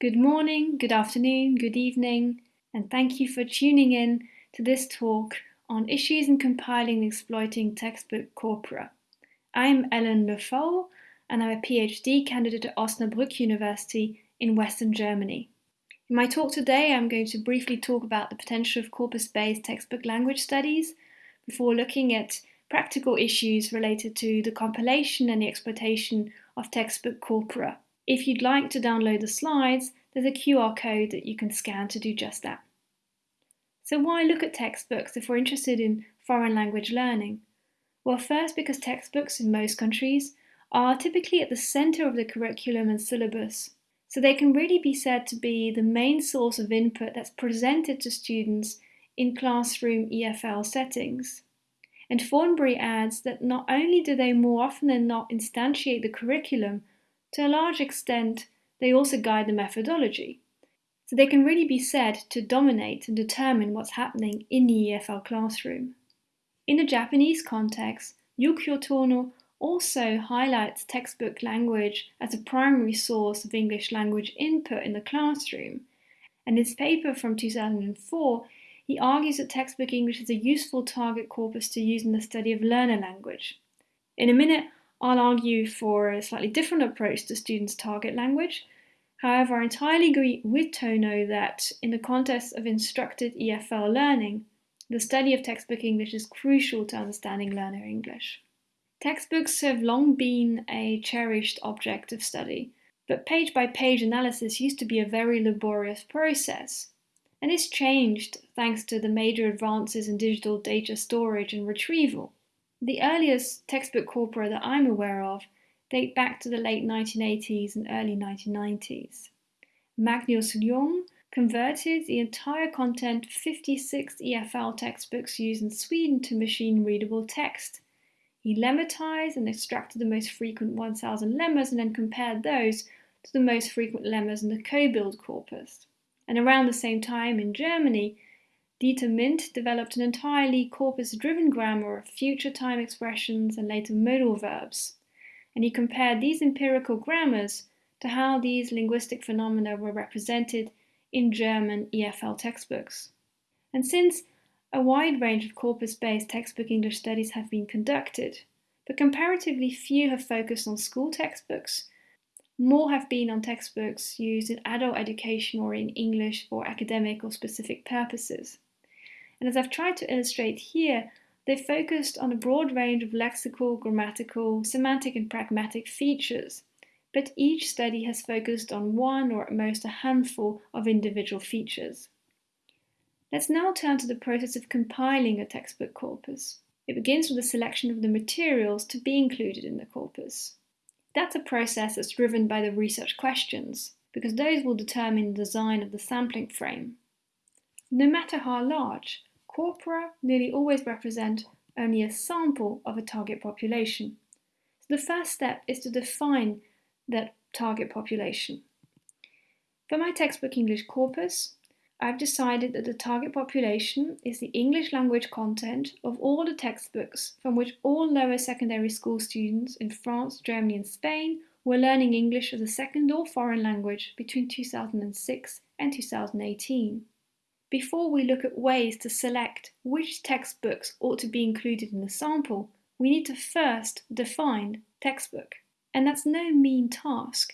Good morning, good afternoon, good evening, and thank you for tuning in to this talk on issues in compiling and exploiting textbook corpora. I'm Elen Le Foll, and I'm a PhD candidate at Osnabrück University in Western Germany. In my talk today, I'm going to briefly talk about the potential of corpus-based textbook language studies before looking at practical issues related to the compilation and the exploitation of textbook corpora. If you'd like to download the slides, there's a QR code that you can scan to do just that. So why look at textbooks if we're interested in foreign language learning? Well, first because textbooks in most countries are typically at the centre of the curriculum and syllabus. So they can really be said to be the main source of input that's presented to students in classroom EFL settings. And Thornbury adds that not only do they more often than not instantiate the curriculum, to a large extent, they also guide the methodology. So they can really be said to dominate and determine what's happening in the EFL classroom. In the Japanese context, Yukio Tono also highlights textbook language as a primary source of English language input in the classroom. In his paper from 2004, he argues that textbook English is a useful target corpus to use in the study of learner language. In a minute, I'll argue for a slightly different approach to students' target language. However, I entirely agree with Tono that in the context of instructed EFL learning, the study of textbook English is crucial to understanding learner English. Textbooks have long been a cherished object of study, but page by page analysis used to be a very laborious process. And this changed thanks to the major advances in digital data storage and retrieval. The earliest textbook corpora that I'm aware of date back to the late 1980s and early 1990s. Magnus Ljung converted the entire content of 56 EFL textbooks used in Sweden to machine readable text. He lemmatized and extracted the most frequent 1000 lemmas and then compared those to the most frequent lemmas in the COBUILD corpus. And around the same time in Germany, Dieter Mindt developed an entirely corpus-driven grammar of future time expressions and later modal verbs, and he compared these empirical grammars to how these linguistic phenomena were represented in German EFL textbooks. And since a wide range of corpus-based textbook English studies have been conducted, but comparatively few have focused on school textbooks, more have been on textbooks used in adult education or in English for academic or specific purposes. And as I've tried to illustrate here, they focused on a broad range of lexical, grammatical, semantic and pragmatic features, but each study has focused on one or at most a handful of individual features. Let's now turn to the process of compiling a textbook corpus. It begins with the selection of the materials to be included in the corpus. That's a process that's driven by the research questions, because those will determine the design of the sampling frame. No matter how large, corpora nearly always represent only a sample of a target population. So the first step is to define that target population. For my textbook English corpus, I've decided that the target population is the English language content of all the textbooks from which all lower secondary school students in France, Germany and Spain were learning English as a second or foreign language between 2006 and 2018. Before we look at ways to select which textbooks ought to be included in the sample, we need to first define textbook. And that's no mean task.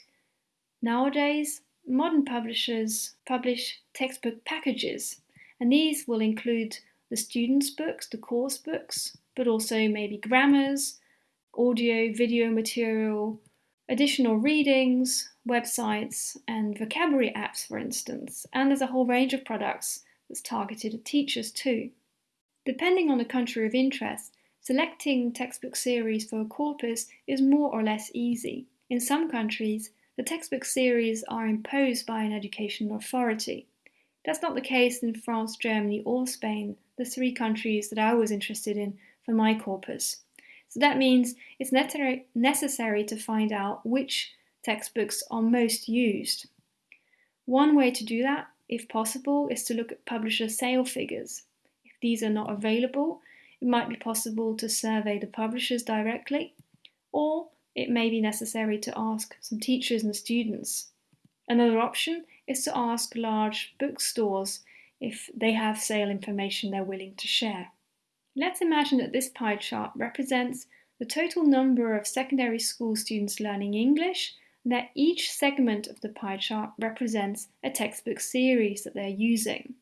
Nowadays, modern publishers publish textbook packages, and these will include the students' books, the course books, but also maybe grammars, audio, video material, additional readings, websites, and vocabulary apps, for instance. And there's a whole range of products that's targeted at teachers too. Depending on the country of interest, selecting textbook series for a corpus is more or less easy. In some countries, the textbook series are imposed by an educational authority. That's not the case in France, Germany, or Spain, the three countries that I was interested in for my corpus. So that means it's necessary to find out which textbooks are most used. One way to do that if possible, is to look at publisher sale figures. If these are not available, it might be possible to survey the publishers directly, or it may be necessary to ask some teachers and students. Another option is to ask large bookstores if they have sale information they're willing to share. Let's imagine that this pie chart represents the total number of secondary school students learning English that each segment of the pie chart represents a textbook series that they're using.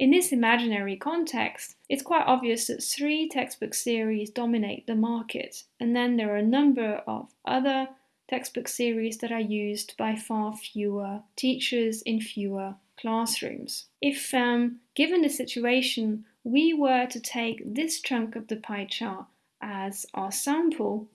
In this imaginary context, it's quite obvious that three textbook series dominate the market, and then there are a number of other textbook series that are used by far fewer teachers in fewer classrooms. If, um, given the situation, we were to take this chunk of the pie chart as our sample,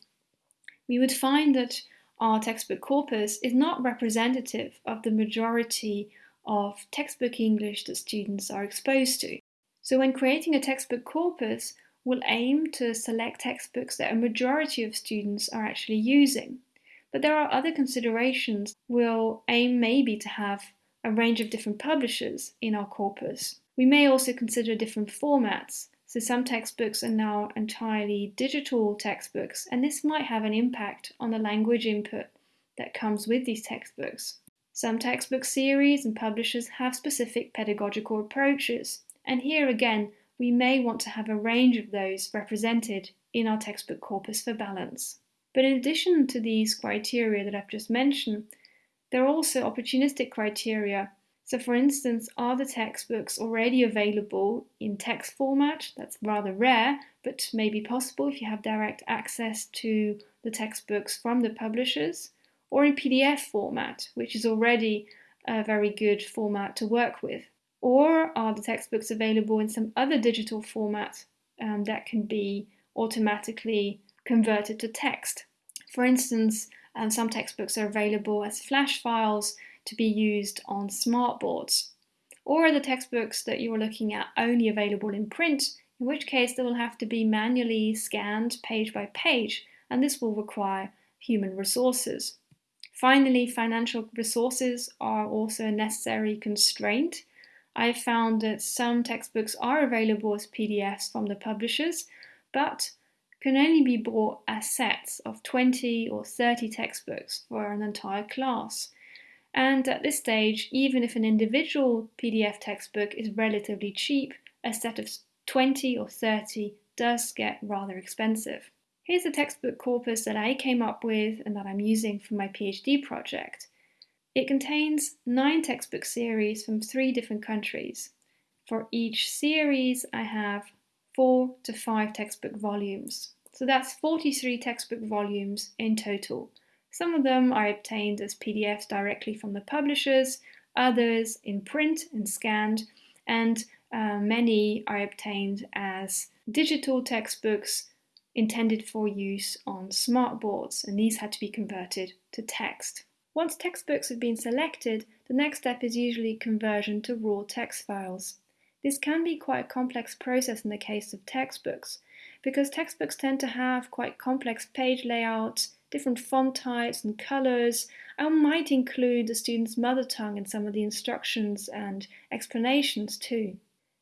we would find that our textbook corpus is not representative of the majority of textbook English that students are exposed to. So when creating a textbook corpus, we'll aim to select textbooks that a majority of students are actually using. But there are other considerations. We'll aim maybe to have a range of different publishers in our corpus. We may also consider different formats. So some textbooks are now entirely digital textbooks, and this might have an impact on the language input that comes with these textbooks. Some textbook series and publishers have specific pedagogical approaches, and here again, we may want to have a range of those represented in our textbook corpus for balance. But in addition to these criteria that I've just mentioned, there are also opportunistic criteria. So, for instance, are the textbooks already available in text format? That's rather rare, but may be possible if you have direct access to the textbooks from the publishers or in PDF format, which is already a very good format to work with? Or are the textbooks available in some other digital format um, that can be automatically converted to text? For instance, um, some textbooks are available as flash files to be used on smartboards. Or are the textbooks that you are looking at only available in print, in which case they will have to be manually scanned page by page, and this will require human resources. Finally, financial resources are also a necessary constraint. I found that some textbooks are available as PDFs from the publishers, but can only be bought as sets of 20 or 30 textbooks for an entire class. And at this stage, even if an individual PDF textbook is relatively cheap, a set of 20 or 30 does get rather expensive. Here's the textbook corpus that I came up with and that I'm using for my PhD project. It contains nine textbook series from three different countries. For each series, I have four to five textbook volumes. So that's 43 textbook volumes in total. Some of them I obtained as PDFs directly from the publishers, others in print and scanned, and uh, many I obtained as digital textbooks intended for use on smartboards, and these had to be converted to text. Once textbooks have been selected, the next step is usually conversion to raw text files. This can be quite a complex process in the case of textbooks, because textbooks tend to have quite complex page layouts, different font types and colours, I might include the student's mother tongue in some of the instructions and explanations too.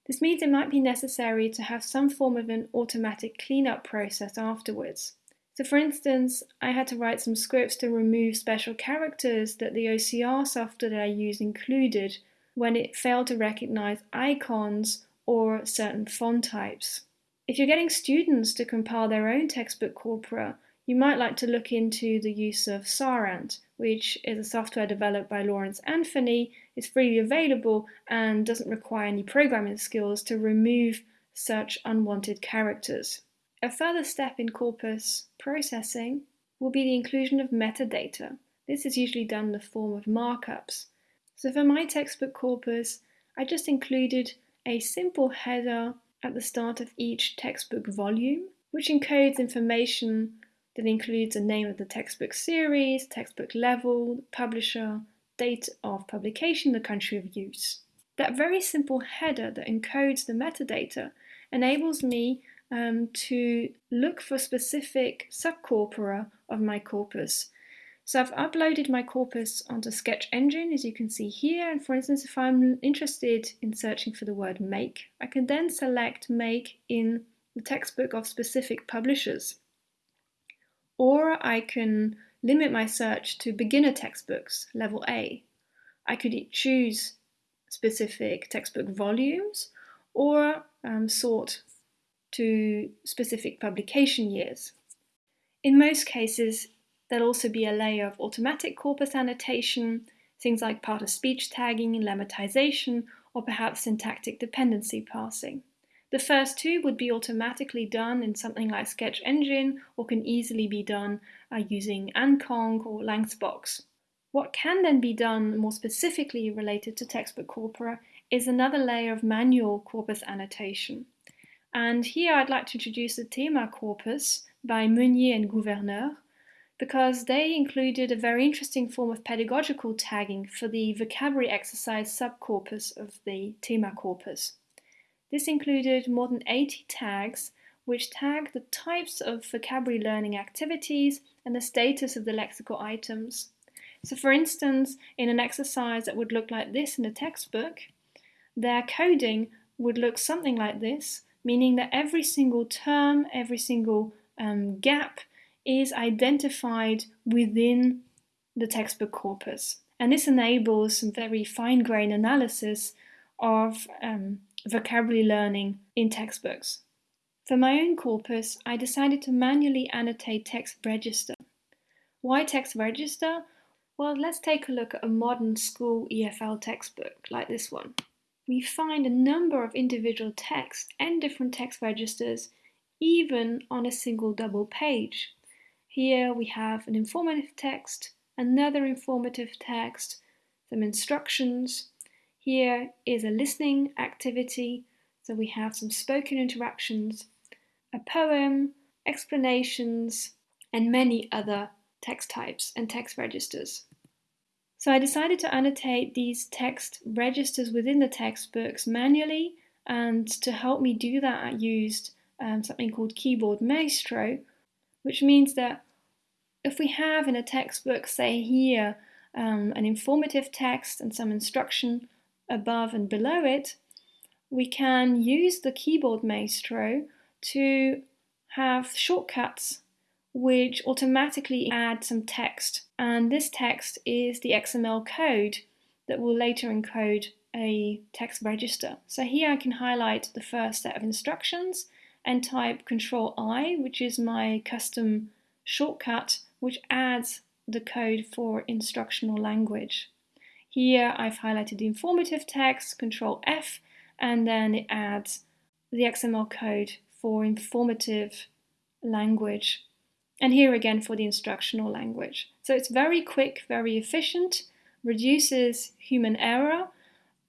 This means it might be necessary to have some form of an automatic cleanup process afterwards. So for instance, I had to write some scripts to remove special characters that the OCR software that I use included when it failed to recognize icons or certain font types. If you're getting students to compile their own textbook corpora, you might like to look into the use of SarAnt, which is a software developed by Laurence Anthony, is freely available and doesn't require any programming skills to remove such unwanted characters. A further step in corpus processing will be the inclusion of metadata. This is usually done in the form of markups. So for my textbook corpus, I just included a simple header at the start of each textbook volume, which encodes information that includes the name of the textbook series, textbook level, publisher, date of publication, the country of use. That very simple header that encodes the metadata enables me um, to look for specific subcorpora of my corpus. So I've uploaded my corpus onto Sketch Engine, as you can see here. And for instance, if I'm interested in searching for the word make, I can then select make in the textbook of specific publishers. Or I can limit my search to beginner textbooks, level A. I could choose specific textbook volumes or um, sort to specific publication years. In most cases, there'll also be a layer of automatic corpus annotation, things like part of speech tagging and lemmatization, or perhaps syntactic dependency parsing. The first two would be automatically done in something like Sketch Engine or can easily be done uh, using AntConc or LancsBox. What can then be done more specifically related to textbook corpora is another layer of manual corpus annotation. And here I'd like to introduce the TeMa corpus by Meunier and Gouverneur because they included a very interesting form of pedagogical tagging for the vocabulary exercise subcorpus of the TeMa corpus. This included more than 80 tags, which tag the types of vocabulary learning activities and the status of the lexical items. So for instance, in an exercise that would look like this in a textbook, their coding would look something like this, meaning that every single term, every single um, gap is identified within the textbook corpus. And this enables some very fine-grained analysis of um, vocabulary learning in textbooks. For my own corpus, I decided to manually annotate text register. Why text register? Well, let's take a look at a modern school EFL textbook like this one. We find a number of individual texts and different text registers even on a single double page. Here we have an informative text, another informative text, some instructions, here is a listening activity, so we have some spoken interactions, a poem, explanations, and many other text types and text registers. So I decided to annotate these text registers within the textbooks manually, and to help me do that, I used um, something called Keyboard Maestro, which means that if we have in a textbook, say here, um, an informative text and some instruction, above and below it, we can use the keyboard maestro to have shortcuts which automatically add some text. And this text is the XML code that will later encode a text register. So here I can highlight the first set of instructions and type Control I, which is my custom shortcut, which adds the code for instructional language. Here I've highlighted the informative text, Control F, and then it adds the XML code for informative language. And here again for the instructional language. So it's very quick, very efficient, reduces human error,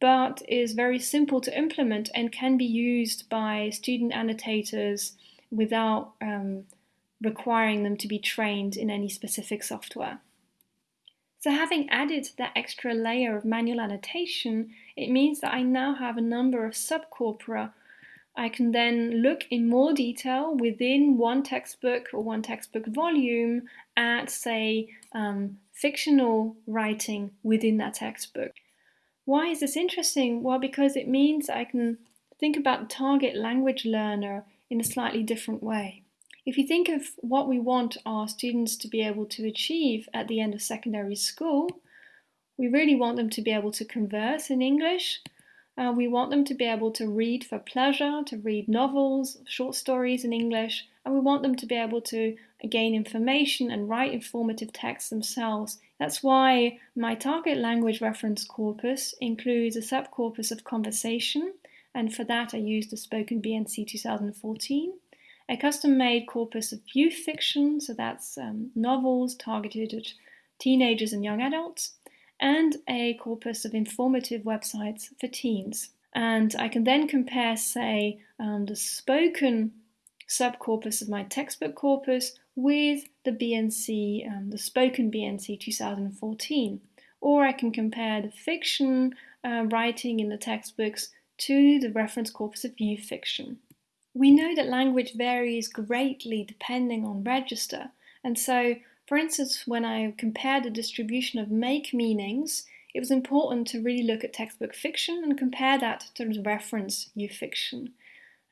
but is very simple to implement and can be used by student annotators without um, requiring them to be trained in any specific software. So having added that extra layer of manual annotation, it means that I now have a number of subcorpora. I can then look in more detail within one textbook or one textbook volume at, say, um, fictional writing within that textbook. Why is this interesting? Well, because it means I can think about the target language learner in a slightly different way. If you think of what we want our students to be able to achieve at the end of secondary school, we really want them to be able to converse in English. Uh, we want them to be able to read for pleasure, to read novels, short stories in English, and we want them to be able to gain information and write informative texts themselves. That's why my target language reference corpus includes a subcorpus of conversation, and for that I used the Spoken BNC 2014 a custom-made corpus of youth fiction, so that's um, novels targeted at teenagers and young adults, and a corpus of informative websites for teens. And I can then compare, say, um, the spoken subcorpus of my textbook corpus with the BNC, um, the spoken BNC 2014. Or I can compare the fiction uh, writing in the textbooks to the reference corpus of youth fiction. We know that language varies greatly depending on register, and so, for instance, when I compared the distribution of make meanings, it was important to really look at textbook fiction and compare that to the reference fiction.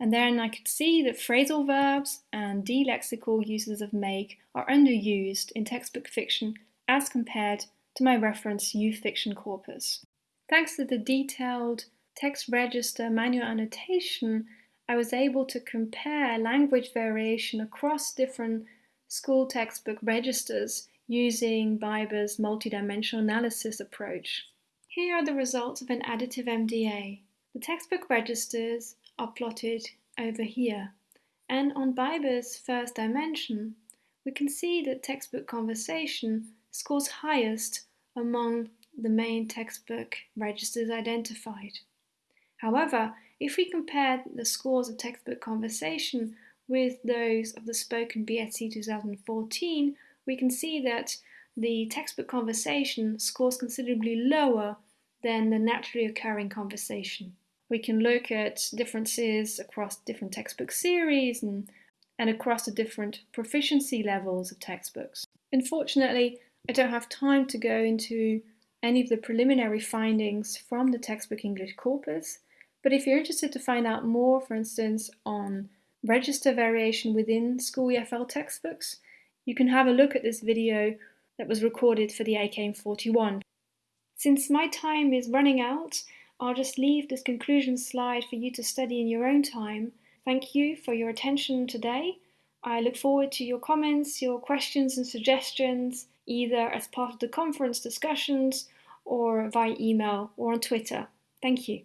And then I could see that phrasal verbs and delexical uses of make are underused in textbook fiction as compared to my reference Youth Fiction Corpus. Thanks to the detailed text register manual annotation, I was able to compare language variation across different school textbook registers using Biber's multidimensional analysis approach. Here are the results of an additive MDA. The textbook registers are plotted over here, and on Biber's first dimension, we can see that textbook conversation scores highest among the main textbook registers identified. However, if we compare the scores of textbook conversation with those of the spoken BNC 2014, we can see that the textbook conversation scores considerably lower than the naturally occurring conversation. We can look at differences across different textbook series and, and across the different proficiency levels of textbooks. Unfortunately, I don't have time to go into any of the preliminary findings from the textbook English corpus, but if you're interested to find out more, for instance, on register variation within school EFL textbooks, you can have a look at this video that was recorded for the ICAME 41. Since my time is running out, I'll just leave this conclusion slide for you to study in your own time. Thank you for your attention today. I look forward to your comments, your questions and suggestions, either as part of the conference discussions or via email or on Twitter. Thank you.